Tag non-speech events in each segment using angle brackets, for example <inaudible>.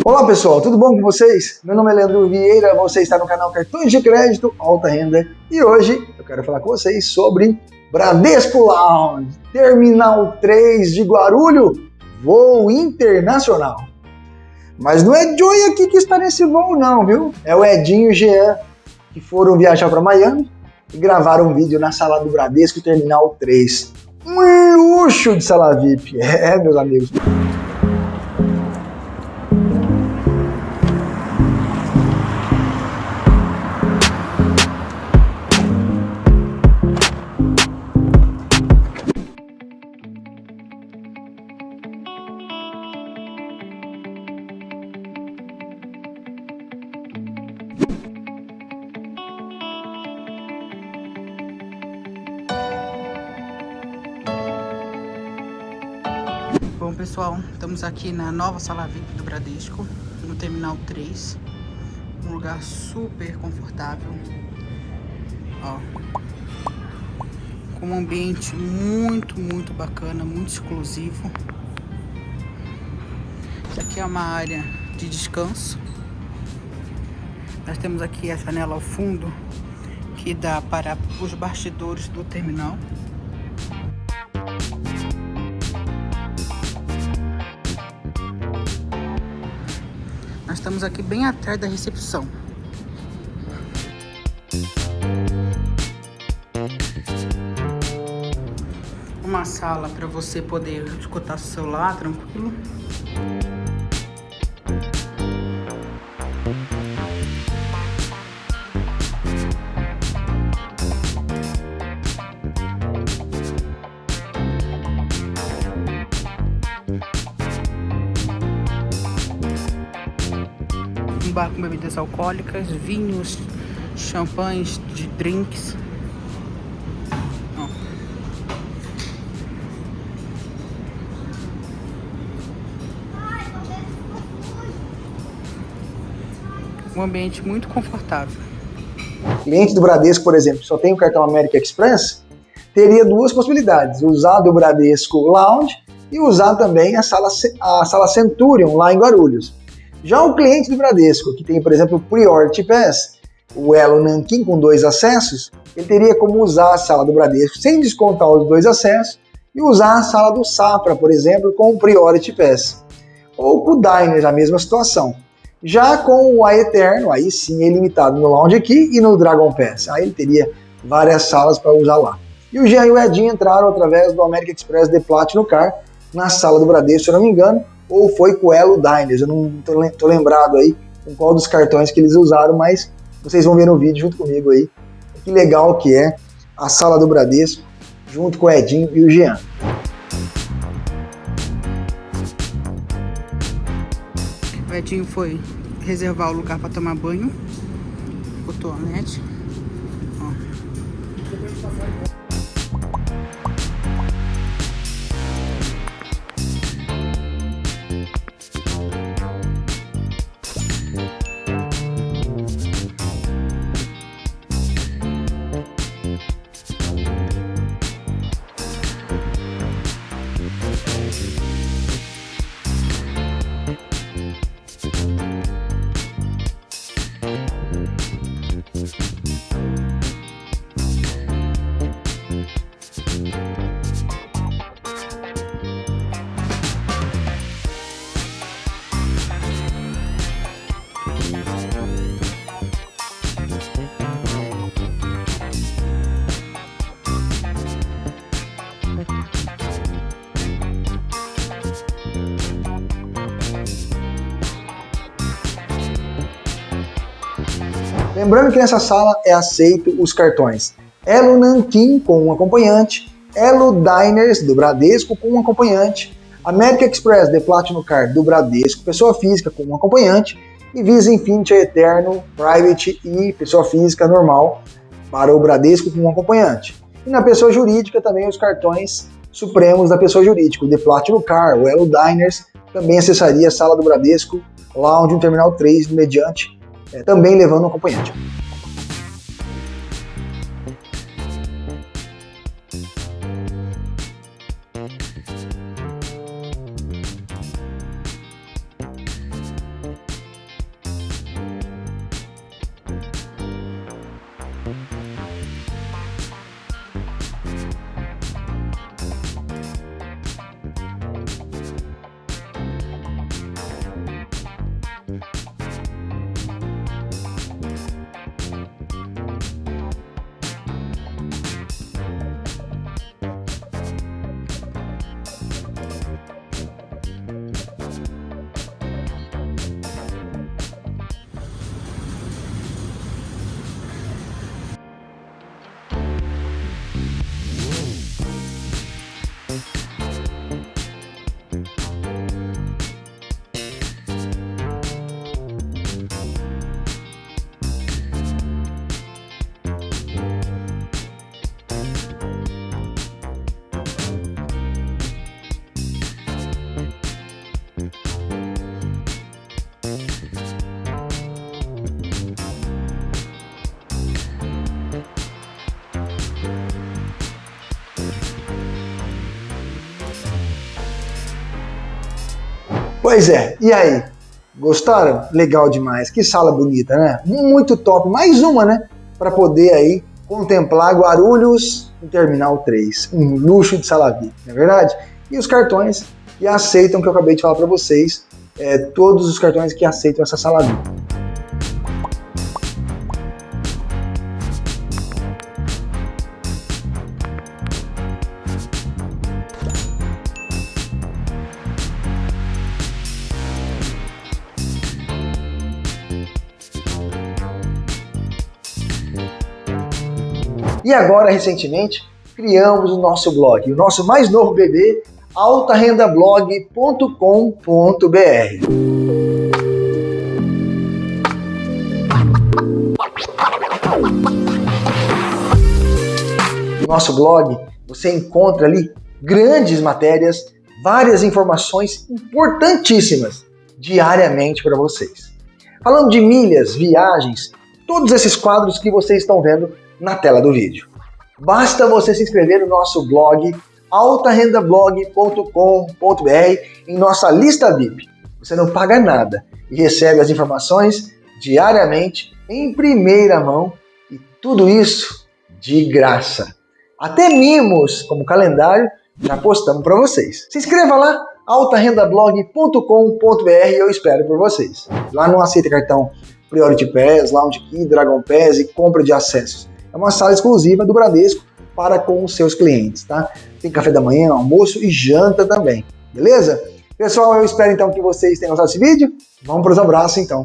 Olá pessoal, tudo bom com vocês? Meu nome é Leandro Vieira, você está no canal Cartões de Crédito Alta Renda e hoje eu quero falar com vocês sobre Bradesco Lounge, Terminal 3 de Guarulhos, voo internacional. Mas não é Joey aqui que está nesse voo não, viu? É o Edinho e o Jean que foram viajar para Miami e gravaram um vídeo na sala do Bradesco Terminal 3. Um luxo de sala VIP, <laughs> é meus amigos. Pessoal, estamos aqui na nova sala VIP do Bradesco, no Terminal 3. Um lugar super confortável. Ó. Com um ambiente muito, muito bacana, muito exclusivo. Aqui é uma área de descanso. Nós temos aqui a janela ao fundo, que dá para os bastidores do terminal. Estamos aqui bem atrás da recepção. Uma sala para você poder escutar seu celular tranquilo. Bar com bebidas alcoólicas, vinhos, champanhes, de drinks. Um ambiente muito confortável. Cliente do Bradesco, por exemplo, só tem o cartão América Express, teria duas possibilidades, usar do Bradesco Lounge e usar também a sala, a sala Centurion lá em Guarulhos. Já o cliente do Bradesco, que tem, por exemplo, o Priority Pass, o Elo Nankin com dois acessos, ele teria como usar a sala do Bradesco sem descontar os dois acessos e usar a sala do Safra, por exemplo, com o Priority Pass. Ou com o Diner, a mesma situação. Já com o Aeterno, aí sim é ilimitado no Lounge aqui e no Dragon Pass. Aí ele teria várias salas para usar lá. E o Jean e o Edinho entraram através do American Express de Platinum Car na sala do Bradesco, se eu não me engano, ou foi com o Elo Diners, eu não tô, tô, lembrado aí com qual dos cartões que eles usaram, mas vocês vão ver no vídeo junto comigo aí que legal que é a sala do Bradesco junto com o Edinho e o Jean. O Edinho foi reservar o lugar para tomar banho, o toalete. Lembrando que nessa sala é aceito os cartões Elo Nankin com um acompanhante, Elo Diners do Bradesco com um acompanhante, American Express de Platinum Card do Bradesco, pessoa física com um acompanhante, e Visa Infinity Eterno Private e pessoa física normal para o Bradesco com um acompanhante. E na pessoa jurídica também os cartões supremos da pessoa jurídica, o The Platinum Car, o Elo Diners, também acessaria a sala do Bradesco, onde um Terminal 3, mediante também levando um acompanhante. Pois é, e aí? Gostaram? Legal demais, que sala bonita, né? Muito top, mais uma, né? Para poder aí contemplar Guarulhos no Terminal 3, um luxo de sala VIP, não é verdade? E os cartões que aceitam, que eu acabei de falar para vocês, é, todos os cartões que aceitam essa sala VIP. E agora, recentemente, criamos o nosso blog, o nosso mais novo bebê, altarendablog.com.br. No nosso blog, você encontra ali grandes matérias, várias informações importantíssimas diariamente para vocês. Falando de milhas, viagens, todos esses quadros que vocês estão vendo na tela do vídeo. Basta você se inscrever no nosso blog altarendablog.com.br em nossa lista VIP. Você não paga nada e recebe as informações diariamente em primeira mão e tudo isso de graça. Até mimos, como calendário, já postamos para vocês. Se inscreva lá, altarendablog.com.br eu espero por vocês. Lá não aceita cartão Priority Pass, Lounge Key, Dragon Pass e compra de acessos. É uma sala exclusiva do Bradesco para com os seus clientes, tá? Tem café da manhã, almoço e janta também, beleza? Pessoal, eu espero então que vocês tenham gostado desse vídeo. Vamos para os abraços então.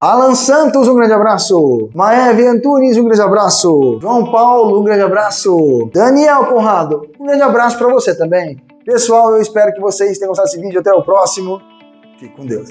Alan Santos, um grande abraço. Maeve Antunes, um grande abraço. João Paulo, um grande abraço. Daniel Conrado, um grande abraço para você também. Pessoal, eu espero que vocês tenham gostado desse vídeo. Até o próximo. Fique com Deus.